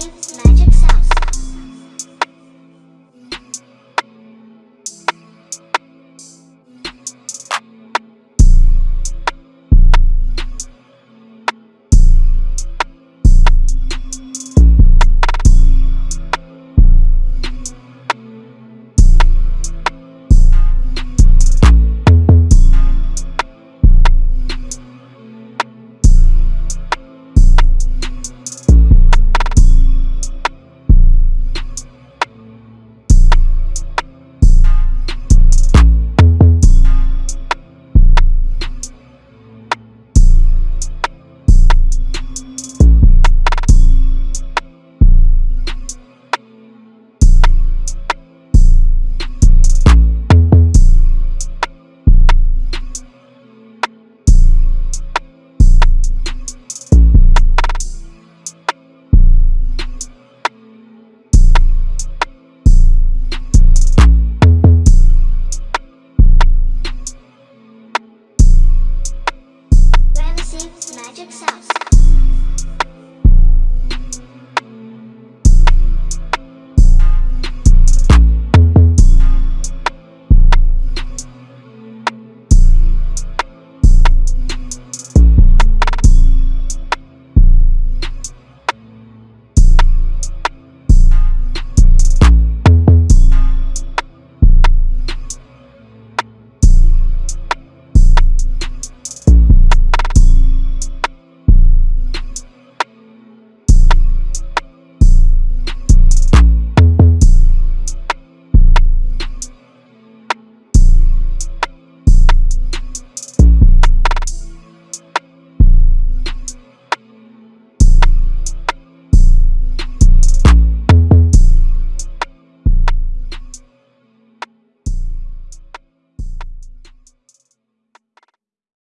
Texas.